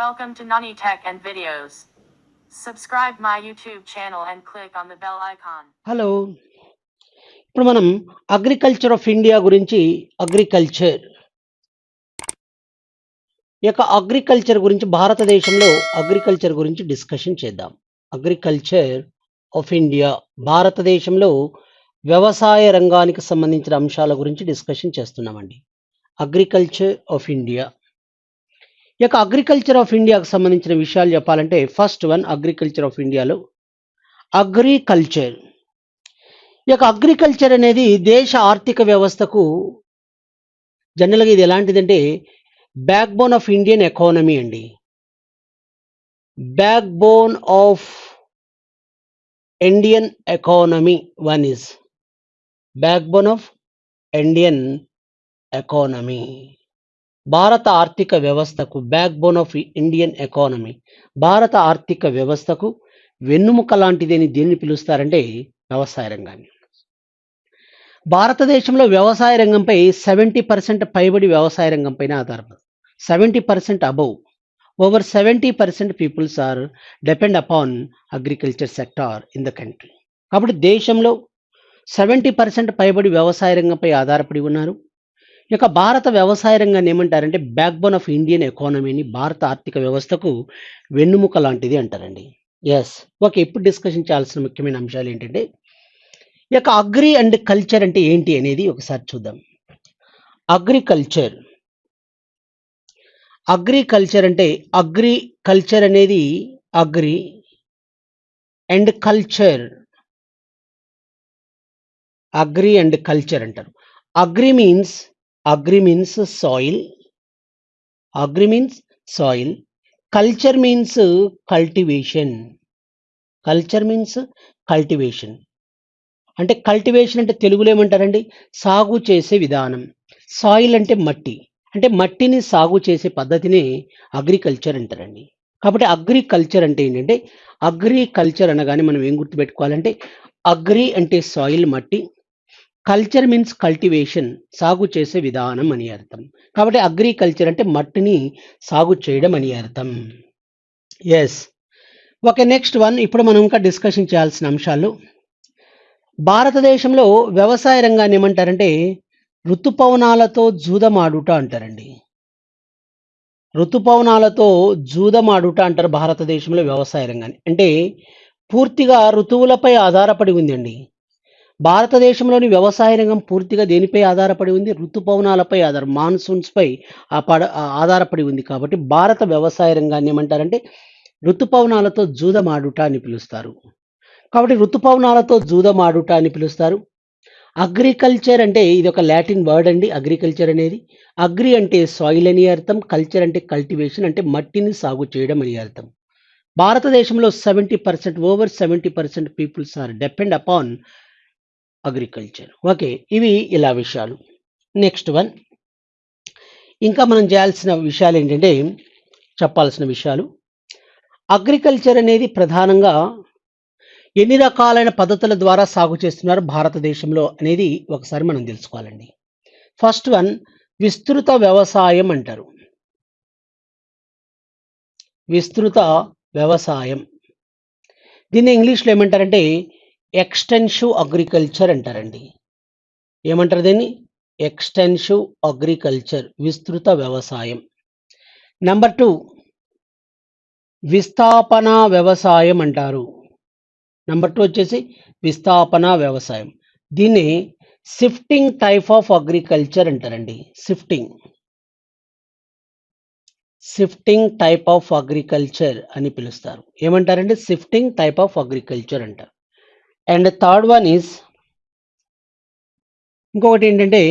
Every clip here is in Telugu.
Welcome to Nani Tech and Videos. Subscribe my YouTube channel and click on the bell icon. Hello ఇప్పుడు మనం అగ్రికల్చర్ ఆఫ్ ఇండియా గురించి అగ్రికల్చర్ ఈ యొక్క అగ్రికల్చర్ గురించి భారతదేశంలో అగ్రికల్చర్ గురించి డిస్కషన్ చేద్దాం. అగ్రికల్చర్ ఆఫ్ ఇండియా భారతదేశంలో వ్యవసాయ రంగానికి సంబంధించిన అంశాల గురించి డిస్కషన్ చేస్తున్నామండి. అగ్రికల్చర్ ఆఫ్ ఇండియా ఈ యొక్క అగ్రికల్చర్ ఆఫ్ ఇండియాకు సంబంధించిన విషయాలు చెప్పాలంటే ఫస్ట్ వన్ అగ్రికల్చర్ ఆఫ్ ఇండియాలో అగ్రికల్చర్ ఈ యొక్క అగ్రికల్చర్ అనేది దేశ ఆర్థిక వ్యవస్థకు జనరల్గా ఇది ఎలాంటిదంటే backbone of Indian economy అండి. Backbone of Indian economy one is backbone of Indian economy భారత ఆర్థిక వ్యవస్థకు backbone of Indian economy భారత ఆర్థిక వ్యవస్థకు వెన్నుముక లాంటిదని దేన్ని పిలుస్తారంటే వ్యవసాయ రంగాన్ని. భారతదేశంలో వ్యవసాయ రంగంపై సెవెంటీ పర్సెంట్ పైబడి వ్యవసాయ రంగంపైన ఆధారపడి seventy percent above over seventy percent peoples are depend upon agriculture sector in the country కాబట్టి దేశంలో సెవెంటీ పర్సెంట్ పైబడి వ్యవసాయ రంగంపై ఆధారపడి ఉన్నారు. ఇక భారత వ్యవసాయ రంగాన్ని ఏమంటారంటే బ్యాక్బోన్ ఆఫ్ ఇండియన్ ఎకానమీని భారత ఆర్థిక వ్యవస్థకు వెన్నుముక లాంటిది అంటారండి. ఎస్ ఓకే ఇప్పుడు డిస్కషన్ చేయాల్సిన ముఖ్యమైన అంశాలు ఏంటంటే ఈ యొక్క అగ్రి అండ్ కల్చర్ అంటే ఏంటి అనేది ఒకసారి చూద్దాం. అగ్రికల్చర్ అగ్రికల్చర్ అంటే అగ్రికల్చర్ అనేది agri and culture agri and culture అంటారు. Agri means agri means soil. Agri means soil. Culture means cultivation. Culture means cultivation. అంటే కల్టివేషన్ అంటే తెలుగులో ఏమంటారండి? సాగు చేసే విధానం. సాయిల్ అంటే మట్టి. అంటే మట్టిని సాగు చేసే పద్ధతిని అగ్రికల్చర్ అంటారండి. కాబట్టి అగ్రికల్చర్ అంటే ఏంటంటే అగ్రికల్చర్ అనగానే మనం ఏం గుర్తుపెట్టుకోవాలంటే అగ్రి అంటే సాయిల్ మట్టి కల్చర్ మీన్స్ కల్టివేషన్ సాగు చేసే విధానం అని అర్థం. కాబట్టి అగ్రికల్చర్ అంటే మట్టిని సాగు చేయడం అని అర్థం. ఎస్ ఓకే నెక్స్ట్ వన్ ఇప్పుడు మనం ఇంకా డిస్కషన్ చేయాల్సిన అంశాలు. భారతదేశంలో వ్యవసాయ రంగాన్ని ఏమంటారంటే ఋతుపవనాలతో జూదమాడుట అంటారండి. ఋతుపవనాలతో జూదమాడుట అంటారు భారతదేశంలో వ్యవసాయ రంగాన్ని. అంటే పూర్తిగా ఋతువులపై ఆధారపడి ఉందండి. భారతదేశంలోని వ్యవసాయ రంగం పూర్తిగా దేనిపై ఆధారపడి ఉంది? ఋతుపవనాలపై ఆధార మాన్సూన్స్ పై పడ ఆధారపడి ఉంది కాబట్టి భారత వ్యవసాయ రంగాన్ని ఏమంటారంటే ఋతుపవనాలతో జూదమాడుట అని పిలుస్తారు. కాబట్టి ఋతుపవనాలతో జూదమాడుట అని పిలుస్తారు. అగ్రికల్చర్ అంటే ఇది ఒక లాటిన్ వర్డ్ అండి. అగ్రికల్చర్ అనేది అగ్రి అంటే సాయిల్ అని అర్థం. కల్చర్ అంటే కల్టివేషన్ అంటే మట్టిని సాగు చేయడం అని అర్థం. భారతదేశంలో seventy percent over seventy percent peoples are depend upon agriculture. Okay ఇవి ఇలా విషయాలు. Next one. ఇంకా మనం చేయాల్సిన విషయాలు ఏంటంటే చెప్పాల్సిన విషయాలు. అగ్రికల్చర్ అనేది ప్రధానంగా ఎన్ని రకాలైన పద్ధతుల ద్వారా సాగు చేస్తున్నారు భారతదేశంలో అనేది ఒకసారి మనం తెలుసుకోవాలండి. ఫస్ట్ వన్ విస్తృత వ్యవసాయం అంటారు. విస్తృత వ్యవసాయం. దీన్ని ఇంగ్లీష్లో ఏమంటారంటే ఎక్స్టెన్సివ్ అగ్రికల్చర్ అంటారండి. ఏమంటారు దీన్ని? ఎక్స్టెన్సివ్ అగ్రికల్చర్ విస్తృత వ్యవసాయం. నెంబర్ టూ విస్థాపన వ్యవసాయం అంటారు. నెంబర్ టూ వచ్చేసి విస్థాపన వ్యవసాయం. దీన్ని షిఫ్టింగ్ టైప్ ఆఫ్ అగ్రికల్చర్ అంటారండి. Shifting. Shifting type of agriculture అని పిలుస్తారు. ఏమంటారండి? షిఫ్టింగ్ టైప్ ఆఫ్ అగ్రికల్చర్ అంటారు. అండ్ థర్డ్ వన్ ఈజ్ ఇంకొకటి ఏంటంటే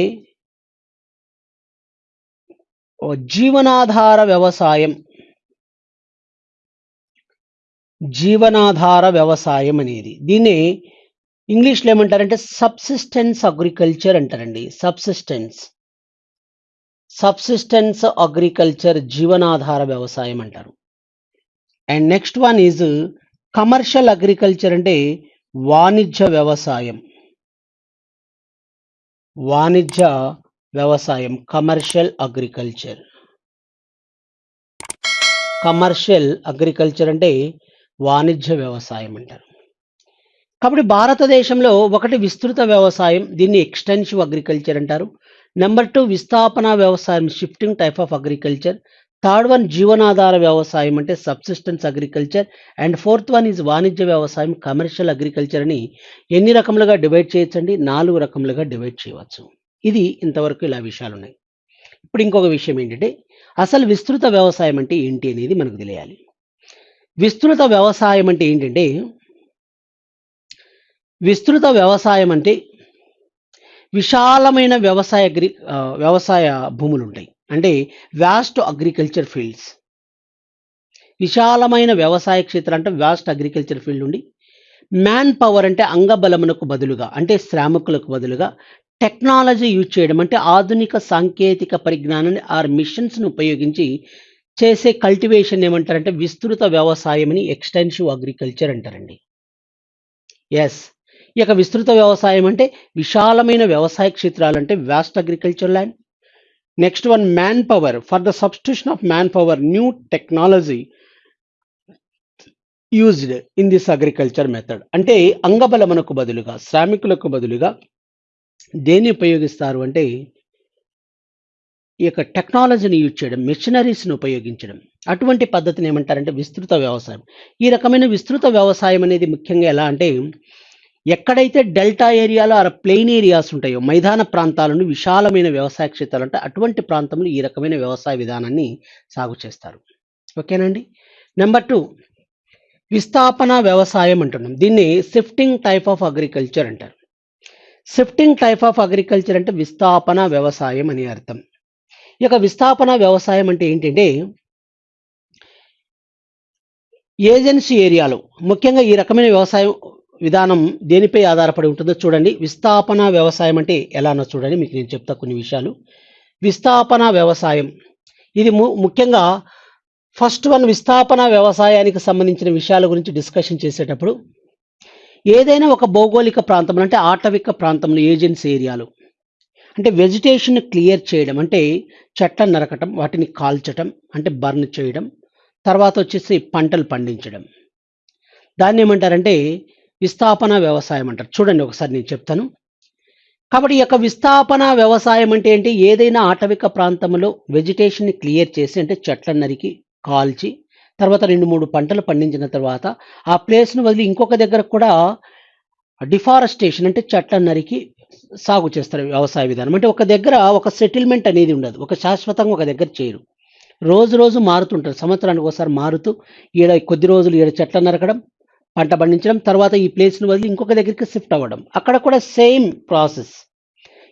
జీవనాధార వ్యవసాయం. జీవనాధార వ్యవసాయం అనేది. దీన్ని ఇంగ్లీష్లో ఏమంటారంటే సబ్సిస్టెన్స్ అగ్రికల్చర్ అంటారండి. సబ్సిస్టెన్స్ సబ్సిస్టెన్స్ అగ్రికల్చర్ జీవనాధార వ్యవసాయం అంటారు. And next one is commercial agriculture అంటే వాణిజ్య వ్యవసాయం. వాణిజ్య వ్యవసాయం కమర్షియల్ అగ్రికల్చర్ కమర్షియల్ అగ్రికల్చర్ అంటే వాణిజ్య వ్యవసాయం అంటారు. కాబట్టి భారతదేశంలో ఒకటి విస్తృత వ్యవసాయం దీన్ని ఎక్స్టెన్సివ్ అగ్రికల్చర్ అంటారు. నెంబర్ టూ విస్థాపన వ్యవసాయం shifting type of agriculture third one జీవనాధార వ్యవసాయం అంటే subsistence agriculture and fourth one is వాణిజ్య వ్యవసాయం కమర్షియల్ అగ్రికల్చర్ అని ఎన్ని రకములుగా డివైడ్ చేయొచ్చండి? నాలుగు రకములుగా డివైడ్ చేయవచ్చు. ఇది ఇంతవరకు ఇలా విషయాలు ఉన్నాయి ఇప్పుడు ఇంకొక విషయం ఏంటంటే అసలు విస్తృత వ్యవసాయం అంటే ఏంటి అనేది మనకు తెలియాలి. విస్తృత వ్యవసాయం అంటే ఏంటంటే విస్తృత వ్యవసాయం అంటే విశాలమైన వ్యవసాయ అగ్రి వ్యవసాయ భూములు ఉంటాయి అంటే వ్యాస్ట్ అగ్రికల్చర్ ఫీల్డ్స్ విశాలమైన వ్యవసాయ క్షేత్రం అంటే వ్యాస్ట్ అగ్రికల్చర్ ఫీల్డ్ ఉండి మ్యాన్ పవర్ అంటే అంగబలమునకు బదులుగా అంటే శ్రామికులకు బదులుగా టెక్నాలజీ యూజ్ చేయడం అంటే ఆధునిక సాంకేతిక పరిజ్ఞానాన్ని ఆర్ మిషన్స్ను ఉపయోగించి చేసే కల్టివేషన్ ఏమంటారంటే విస్తృత వ్యవసాయమని ఎక్స్టెన్సివ్ అగ్రికల్చర్ అంటారండి. ఎస్ ఇక విస్తృత వ్యవసాయం అంటే విశాలమైన వ్యవసాయ క్షేత్రాలు అంటే vast agriculture land next one manpower for the substitution of manpower new technology used in this agriculture method అంటే అంగబలమునకు బదులుగా శ్రామికులకు బదులుగా దేన్ని ఉపయోగిస్తారు అంటే ఈ యొక్క టెక్నాలజీని యూజ్ చేయడం మెషినరీస్ని ఉపయోగించడం. అటువంటి పద్ధతిని ఏమంటారంటే విస్తృత వ్యవసాయం. ఈ రకమైన విస్తృత వ్యవసాయం అనేది ముఖ్యంగా ఎలా అంటే ఎక్కడైతే డెల్టా ఏరియాలో అర ప్లెయిన్ ఏరియాస్ ఉంటాయో మైదాన ప్రాంతాలను విశాలమైన వ్యవసాయ క్షేత్రాలు అంటే అటువంటి ప్రాంతంలో ఈ రకమైన వ్యవసాయ విధానాన్ని సాగు చేస్తారు. ఓకేనండి? నెంబర్ టూ విస్థాపన వ్యవసాయం అంటున్నాం. దీన్ని షిఫ్టింగ్ టైప్ ఆఫ్ అగ్రికల్చర్ అంటారు. షిఫ్టింగ్ టైప్ ఆఫ్ అగ్రికల్చర్ అంటే విస్థాపన వ్యవసాయం అని అర్థం. ఇక విస్థాపన వ్యవసాయం అంటే ఏంటంటే ఏజెన్సీ ఏరియాలో ముఖ్యంగా ఈ రకమైన వ్యవసాయం విధానం దేనిపై ఆధారపడి ఉంటుందో చూడండి. విస్థాపన వ్యవసాయం అంటే ఎలానో చూడండి. మీకు నేను చెప్తా కొన్ని విషయాలు. విస్థాపన వ్యవసాయం. ఇది ము ముఖ్యంగా ఫస్ట్ వన్ విస్థాపన వ్యవసాయానికి సంబంధించిన విషయాల గురించి డిస్కషన్ చేసేటప్పుడు ఏదైనా ఒక భౌగోళిక ప్రాంతంలో అంటే ఆటవిక ప్రాంతంలో ఏజెన్సీ ఏరియాలు అంటే వెజిటేషన్ క్లియర్ చేయడం అంటే చెట్లను నరకటం వాటిని కాల్చటం అంటే బర్న్ చేయడం తర్వాత వచ్చేసి పంటలు పండించడం. దాన్ని ఏమంటారంటే విస్థాపన వ్యవసాయం అంటారు. చూడండి ఒకసారి నేను చెప్తాను. కాబట్టి ఈ యొక్క విస్థాపన వ్యవసాయం అంటే ఏంటి? ఏదైనా ఆటవిక ప్రాంతంలో వెజిటేషన్ని క్లియర్ చేసి అంటే చెట్లను నరికి కాల్చి తర్వాత రెండు మూడు పంటలు పండించిన తర్వాత ఆ ప్లేస్ను వదిలి ఇంకొక దగ్గర కూడా డిఫారెస్టేషన్ అంటే చెట్లను నరికి సాగు చేస్తారు వ్యవసాయ విధానం. అంటే ఒక దగ్గర ఒక సెటిల్మెంట్ అనేది ఉండదు. ఒక శాశ్వతంగా ఒక దగ్గర చేయరు రోజు రోజు మారుతుంటారు. సంవత్సరానికి ఒకసారి మారుతూ ఈడ కొద్ది రోజులు ఈడ చెట్లను నరకడం పంట పండించడం తర్వాత ఈ ప్లేస్ను వదిలి ఇంకొక దగ్గరికి షిఫ్ట్ అవ్వడం. అక్కడ కూడా సేమ్ ప్రాసెస్.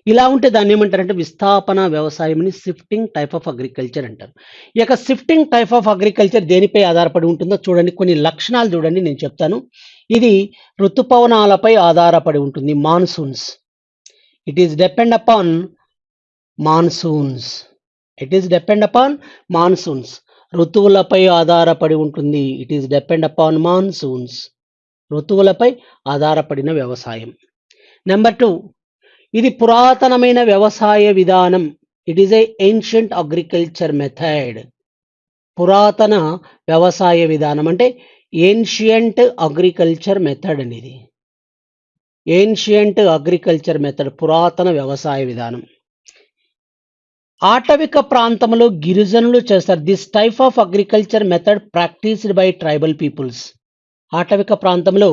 ఇలా ఉంటే దాన్ని ఏమంటారంటే విస్థాపన వ్యవసాయం అని షిఫ్టింగ్ టైప్ ఆఫ్ అగ్రికల్చర్ అంటారు. ఈ యొక్క షిఫ్టింగ్ టైప్ ఆఫ్ అగ్రికల్చర్ దేనిపై ఆధారపడి ఉంటుందో చూడండి. కొన్ని లక్షణాలు చూడండి నేను చెప్తాను. ఇది ఋతుపవనాలపై ఆధారపడి ఉంటుంది. Monsoons. It is depend upon monsoons. It is depend upon monsoons. ఋతువులపై ఆధారపడి ఉంటుంది. It is depend upon monsoons ఋతువులపై ఆధారపడిన వ్యవసాయం. నెంబర్ టూ ఇది పురాతనమైన వ్యవసాయ విధానం. It is a ancient agriculture method పురాతన వ్యవసాయ విధానం అంటే ఏన్షియంట్ అగ్రికల్చర్ మెథడ్ అనేది. ఏన్షియంట్ అగ్రికల్చర్ మెథడ్ పురాతన వ్యవసాయ విధానం. ఆటవిక ప్రాంతంలో గిరిజనులు చేస్తారు. This type of agriculture method practised by tribal peoples ఆటవిక ప్రాంతంలో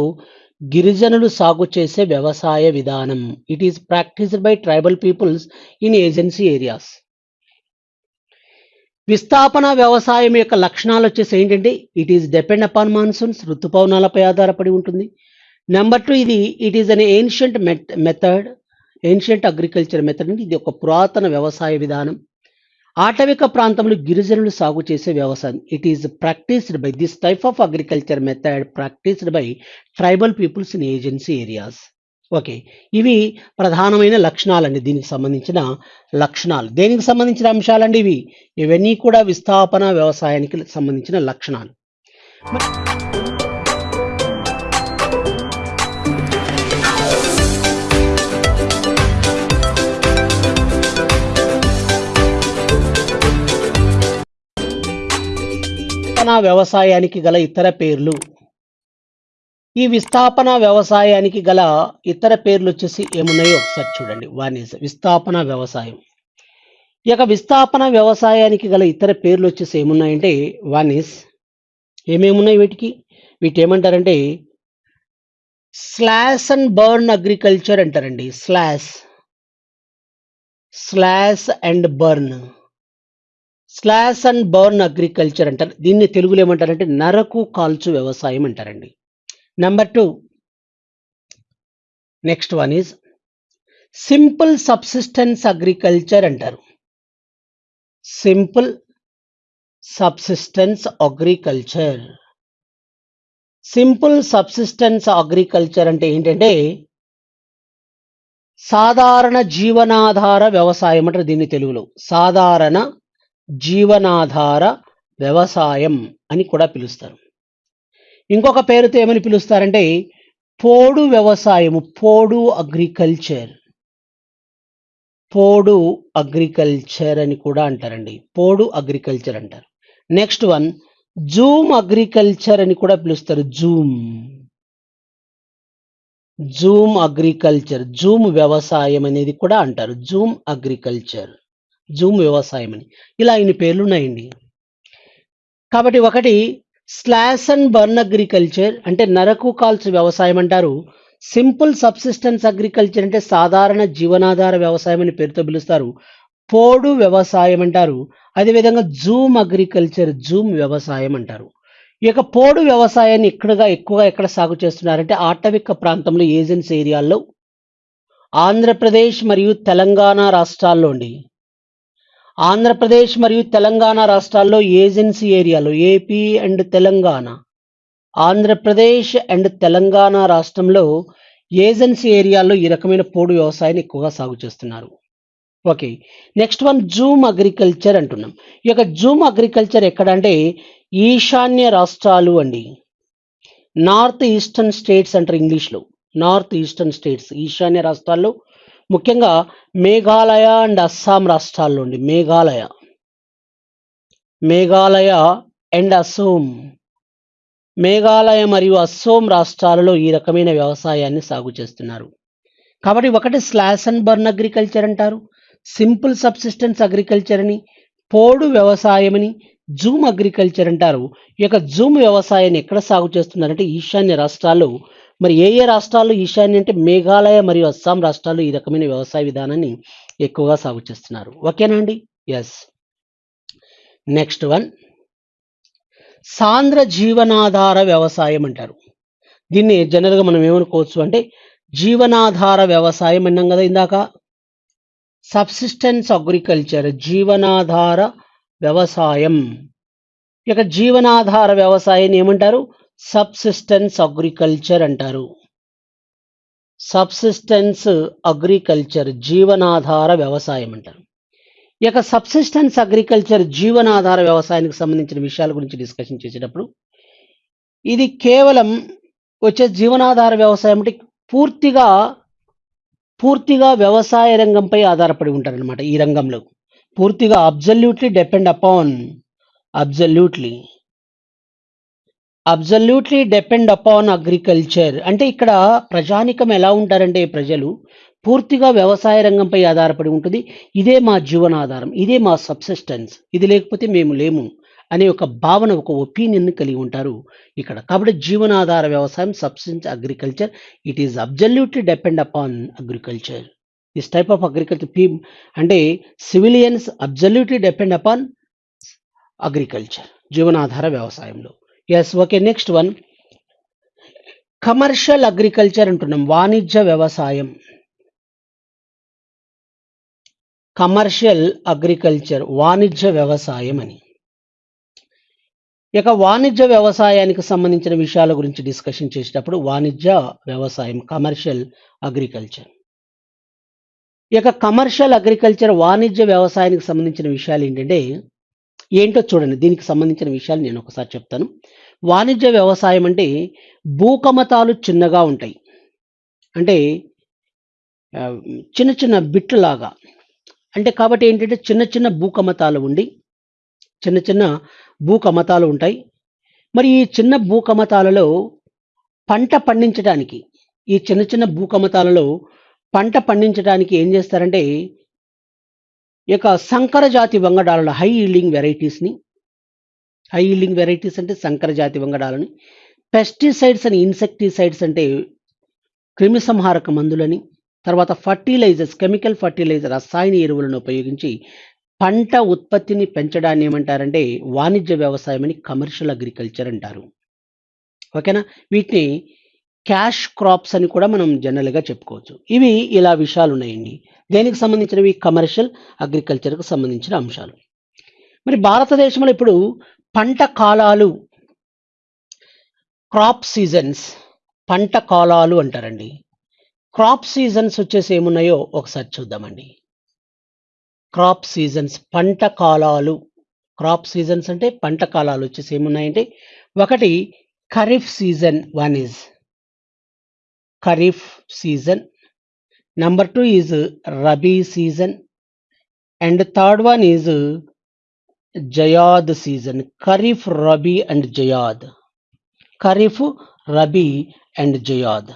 గిరిజనులు సాగు చేసే వ్యవసాయ విధానం. It is practised by tribal peoples in agency areas విస్థాపన వ్యవసాయం యొక్క లక్షణాలు వచ్చేసి ఏంటంటే it is depend upon monsoons ఋతుపవనాలపై ఆధారపడి ఉంటుంది. నెంబర్ టూ ఇది it is an ancient method ancient agriculture method అంటే ఇది ఒక పురాతన వ్యవసాయ విధానం. ఆటవిక ప్రాంతంలో గిరిజనులు సాగు చేసే వ్యవసాయం. It is practised by this type of agriculture method practised by tribal peoples in agency areas okay ఇవి ప్రధానమైన లక్షణాలండి. దీనికి సంబంధించిన లక్షణాలు. దేనికి సంబంధించిన అంశాలండి ఇవి? ఇవన్నీ కూడా విస్థాపన వ్యవసాయానికి సంబంధించిన లక్షణాలు. విస్థాపన వ్యవసాయానికి గల ఇతర పేర్లు. ఈ విస్థాపన వ్యవసాయానికి గల ఇతర పేర్లు వచ్చేసి ఏమున్నాయో ఒకసారి చూడండి. వన్ ఇస్ విస్థాపన వ్యవసాయం. ఈ యొక్క విస్థాపన వ్యవసాయానికి గల ఇతర పేర్లు వచ్చేసి ఏమున్నాయంటే వన్ ఇస్ ఏమేమున్నాయి వీటికి? వీటి ఏమంటారంటే స్లాష్ అండ్ బర్న్ అగ్రికల్చర్ అంటారండి. Slash slash and burn slash and burn agriculture అంటారు. దీన్ని తెలుగులో ఏమంటారంటే నరకు కాల్చు వ్యవసాయం అంటారండి. Number two next one is simple subsistence agriculture అంటారు. Simple subsistence agriculture simple subsistence agriculture అంటే ఏంటంటే సాధారణ జీవనాధార వ్యవసాయం అంటారు దీన్ని తెలుగులో. సాధారణ జీవనాధార వ్యవసాయం అని కూడా పిలుస్తారు. ఇంకొక పేరుతో ఏమని పిలుస్తారంటే పోడు వ్యవసాయము పోడు అగ్రికల్చర్. పోడు అగ్రికల్చర్ అని కూడా అంటారండి. పోడు అగ్రికల్చర్ అంటారు. నెక్స్ట్ వన్ జూమ్ అగ్రికల్చర్ అని కూడా పిలుస్తారు. జూమ్. జూమ్ అగ్రికల్చర్ జూమ్ వ్యవసాయం అనేది కూడా అంటారు. Zoom agriculture. జూమ్ వ్యవసాయం అని ఇలా ఇన్ని పేర్లు ఉన్నాయండి కాబట్టి ఒకటి స్లాష్ అండ్ బర్న్ అగ్రికల్చర్ అంటే నరకు కాల్స్ వ్యవసాయం అంటారు. సింపుల్ సబ్సిస్టెన్స్ అగ్రికల్చర్ అంటే సాధారణ జీవనాధార వ్యవసాయం అని పేరుతో పిలుస్తారు. పోడు వ్యవసాయం అంటారు. అదేవిధంగా జూమ్ అగ్రికల్చర్ జూమ్ వ్యవసాయం అంటారు. ఈ యొక్క పోడు వ్యవసాయాన్ని ఇక్కడగా ఎక్కువగా ఎక్కడ సాగు చేస్తున్నారంటే ఆటవిక ప్రాంతంలో ఏజెన్సీ ఏరియాల్లో ఆంధ్రప్రదేశ్ మరియు తెలంగాణ రాష్ట్రాల్లో అండి. ఆంధ్రప్రదేశ్ మరియు తెలంగాణ రాష్ట్రాల్లో ఏజెన్సీ ఏరియాలో AP and Telangana. Andhra Pradesh and Telangana రాష్ట్రంలో ఏజెన్సీ ఏరియాల్లో ఈ రకమైన పోడు వ్యవసాయాన్ని ఎక్కువగా సాగు చేస్తున్నారు. Okay next one jhum agriculture అంటున్నాం. ఈ యొక్క జూమ్ అగ్రికల్చర్ ఎక్కడ అంటే ఈశాన్య రాష్ట్రాలు అండి. నార్త్ ఈస్టర్న్ స్టేట్స్ అంటారు ఇంగ్లీష్లో. నార్త్ ఈస్టర్న్ స్టేట్స్ ఈశాన్య రాష్ట్రాల్లో ముఖ్యంగా మేఘాలయ అండ్ అస్సాం రాష్ట్రాల్లో అండి మేఘాలయ. మేఘాలయ అండ్ అసోం మేఘాలయ మరియు అస్సోం రాష్ట్రాలలో ఈ రకమైన వ్యవసాయాన్ని సాగు చేస్తున్నారు. కాబట్టి ఒకటి స్లాస్ అండ్ బర్న్ అగ్రికల్చర్ అంటారు. సింపుల్ సబ్సిస్టెన్స్ అగ్రికల్చర్ అని పోడు వ్యవసాయం అని జూమ్ అగ్రికల్చర్ అంటారు. ఈ యొక్క జూమ్ వ్యవసాయాన్ని ఎక్కడ సాగు చేస్తున్నారంటే ఈశాన్య రాష్ట్రాల్లో మరి ఏ ఏ రాష్ట్రాల్లో ఈశాన్య అంటే మేఘాలయ మరియు అస్సాం రాష్ట్రాల్లో ఈ రకమైన వ్యవసాయ విధానాన్ని ఎక్కువగా సాగు చేస్తున్నారు? ఓకేనా అండి? ఎస్ నెక్స్ట్ వన్ సాంద్ర జీవనాధార వ్యవసాయం అంటారు. దీన్ని జనరల్గా మనం ఏమనుకోవచ్చు అంటే జీవనాధార వ్యవసాయం అన్నాం కదా ఇందాక. సబ్సిస్టెన్స్ అగ్రికల్చర్ జీవనాధార వ్యవసాయం. ఇక జీవనాధార వ్యవసాయాన్ని ఏమంటారు? సబ్సిస్టెన్స్ అగ్రికల్చర్ అంటారు. సబ్సిస్టెన్స్ అగ్రికల్చర్ జీవనాధార వ్యవసాయం అంటారు. ఈ యొక్క సబ్సిస్టెన్స్ అగ్రికల్చర్ జీవనాధార వ్యవసాయానికి సంబంధించిన విషయాల గురించి డిస్కషన్ చేసేటప్పుడు ఇది కేవలం వచ్చే జీవనాధార వ్యవసాయం అంటే పూర్తిగా పూర్తిగా వ్యవసాయ రంగంపై ఆధారపడి ఉంటారనమాట ఈ రంగంలో. పూర్తిగా absolutely depend upon absolutely absolutely depend upon agriculture అంటే ఇక్కడ ప్రజానికం ఎలా ఉంటారంటే ప్రజలు పూర్తిగా వ్యవసాయ రంగంపై ఆధారపడి ఉంటుంది. ఇదే మా జీవనాధారం. ఇదే మా సబ్సిస్టెన్స్ ఇది లేకపోతే మేము లేము అనే ఒక భావన ఒక ఒపీనియన్ కలిగి ఉంటారు ఇక్కడ. కాబట్టి జీవనాధార వ్యవసాయం subsistence agriculture it is absolutely depend upon agriculture this type of agriculture P అంటే civilians absolutely depend upon agriculture జీవనాధార వ్యవసాయంలో. Yes okay next one commercial agriculture అంటున్నాం వాణిజ్య వ్యవసాయం. కమర్షియల్ అగ్రికల్చర్ వాణిజ్య వ్యవసాయం అని. ఇక వాణిజ్య వ్యవసాయానికి సంబంధించిన విషయాల గురించి డిస్కషన్ చేసేటప్పుడు వాణిజ్య వ్యవసాయం కమర్షియల్ అగ్రికల్చర్ ఇక కమర్షియల్ అగ్రికల్చర్ వాణిజ్య వ్యవసాయానికి సంబంధించిన విషయాలు ఏంటంటే ఏంటో చూడండి. దీనికి సంబంధించిన విషయాలు నేను ఒకసారి చెప్తాను. వాణిజ్య వ్యవసాయం అంటే భూకమతాలు చిన్నగా ఉంటాయి. అంటే చిన్న చిన్న బిట్లలాగా అంటే కాబట్టి ఏంటంటే చిన్న చిన్న భూకమతాలు ఉండి చిన్న చిన్న భూకమతాలు ఉంటాయి. మరి ఈ చిన్న భూకమతాలలో పంట పండించడానికి ఈ చిన్న చిన్న భూకమతాలలో పంట పండించడానికి ఏం చేస్తారంటే ఈ యొక్క సంకర జాతి వంగడాలలో హై ఈల్డింగ్ వెరైటీస్ని హై ఈల్డింగ్ వెరైటీస్ అంటే సంకర జాతి వంగడాలని పెస్టిసైడ్స్ అని ఇన్సెక్టిసైడ్స్ అంటే క్రిమిసంహారక మందులని తర్వాత ఫర్టిలైజర్స్ కెమికల్ ఫర్టిలైజర్ రసాయన ఎరువులను ఉపయోగించి పంట ఉత్పత్తిని పెంచడాన్ని ఏమంటారంటే వాణిజ్య వ్యవసాయం అని కమర్షియల్ అగ్రికల్చర్ అంటారు. ఓకేనా? వీటిని క్యాష్ క్రాప్స్ అని కూడా మనం జనరల్గా చెప్పుకోవచ్చు. ఇవి ఇలా విషయాలు ఉన్నాయండి దేనికి సంబంధించినవి? కమర్షియల్ అగ్రికల్చర్కు సంబంధించిన అంశాలు. మరి భారతదేశంలో ఇప్పుడు పంట కాలాలు క్రాప్ సీజన్స్ పంట కాలాలు అంటారండి. క్రాప్ సీజన్స్ వచ్చేసి ఏమున్నాయో ఒకసారి చూద్దామండి. క్రాప్ సీజన్స్ పంట కాలాలు. క్రాప్ సీజన్స్ అంటే పంట కాలాలు వచ్చేసి ఏమున్నాయంటే ఒకటి kharif season one is kharif season. Number two is rabi season. And third one is zaid season. Kharif rabi and zaid. Kharif rabi and zaid.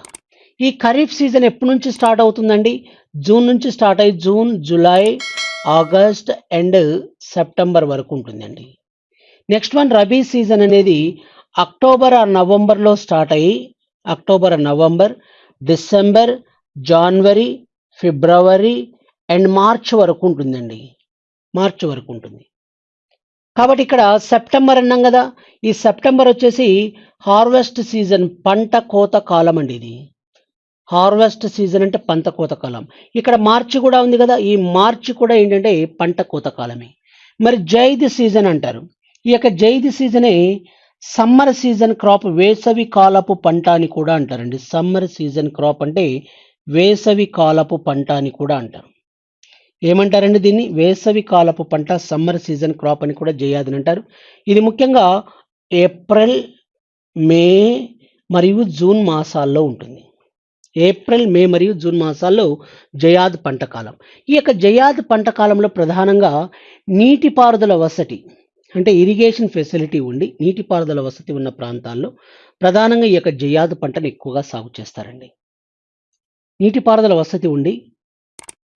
ఈ ఖరీఫ్ సీజన్ ఎప్పటి నుంచి స్టార్ట్ అవుతుందండి? జూన్ నుంచి స్టార్ట్ అయ్యి June July August and September వరకు ఉంటుందండి. నెక్స్ట్ వన్ రబీ సీజన్ అనేది అక్టోబర్ ఆ నవంబర్లో స్టార్ట్ అయ్యి October November December January February and March వరకు ఉంటుందండి. మార్చ్ వరకు ఉంటుంది. కాబట్టి ఇక్కడ సెప్టెంబర్ అన్నాం కదా. ఈ సెప్టెంబర్ వచ్చేసి హార్వెస్ట్ సీజన్ పంట కోత కాలం అండి ఇది. హార్వెస్ట్ సీజన్ అంటే పంట కోత కాలం. ఇక్కడ మార్చి కూడా ఉంది కదా. ఈ మార్చి కూడా ఏంటంటే పంట కోత కాలమే. మరి జైద్ సీజన్ అంటారు. ఈ యొక్క జైద్ సీజనే సమ్మర్ సీజన్ క్రాప్ వేసవి కాలపు పంట అని కూడా అంటారండి. సమ్మర్ సీజన్ క్రాప్ అంటే వేసవి కాలపు పంట అని కూడా అంటారు. ఏమంటారండి దీన్ని? వేసవి కాలపు పంట సమ్మర్ సీజన్ క్రాప్ అని కూడా జయాదని అంటారు. ఇది ముఖ్యంగా ఏప్రిల్ మే మరియు జూన్ మాసాల్లో ఉంటుంది. ఏప్రిల్ మే మరియు జూన్ మాసాల్లో జయాద్ పంట కాలం. ఈ యొక్క జయాద్ పంట కాలంలో ప్రధానంగా నీటిపారుదల వసతి అంటే ఇరిగేషన్ ఫెసిలిటీ ఉండి నీటిపారుదల వసతి ఉన్న ప్రాంతాల్లో ప్రధానంగా ఈ యొక్క జయాదు పంటను ఎక్కువగా సాగు చేస్తారండి. నీటిపారుదల వసతి ఉండి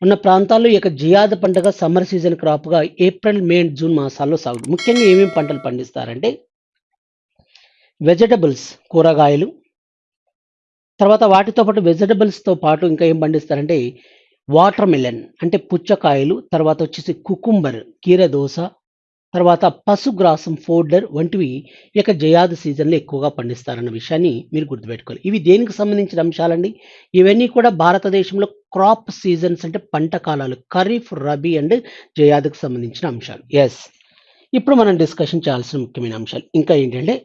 ఉన్న ప్రాంతాల్లో ఈ యొక్క జియాద పంటగా సమ్మర్ సీజన్ క్రాప్గా ఏప్రిల్ మే అండ్ జూన్ మాసాల్లో సాగు. ముఖ్యంగా ఏమేమి పంటలు పండిస్తారంటే వెజిటబుల్స్ కూరగాయలు తర్వాత వాటితో పాటు వెజిటబుల్స్తో పాటు ఇంకా ఏం పండిస్తారంటే వాటర్ మిలన్ అంటే పుచ్చకాయలు తర్వాత వచ్చేసి కుకుంబర్ కీరదోస తర్వాత పశుగ్రాసం ఫోర్డర్ వంటివి ఇక జయాది సీజన్లో ఎక్కువగా పండిస్తారన్న విషయాన్ని మీరు గుర్తుపెట్టుకోవాలి. ఇవి దేనికి సంబంధించిన అంశాలండి? ఇవన్నీ కూడా భారతదేశంలో క్రాప్ సీజన్స్ అంటే పంట కాలాలు ఖరీఫ్ రబీ అండ్ జయాదికి సంబంధించిన అంశాలు. ఎస్ ఇప్పుడు మనం డిస్కషన్ చేయాల్సిన ముఖ్యమైన అంశాలు. ఇంకా ఏంటంటే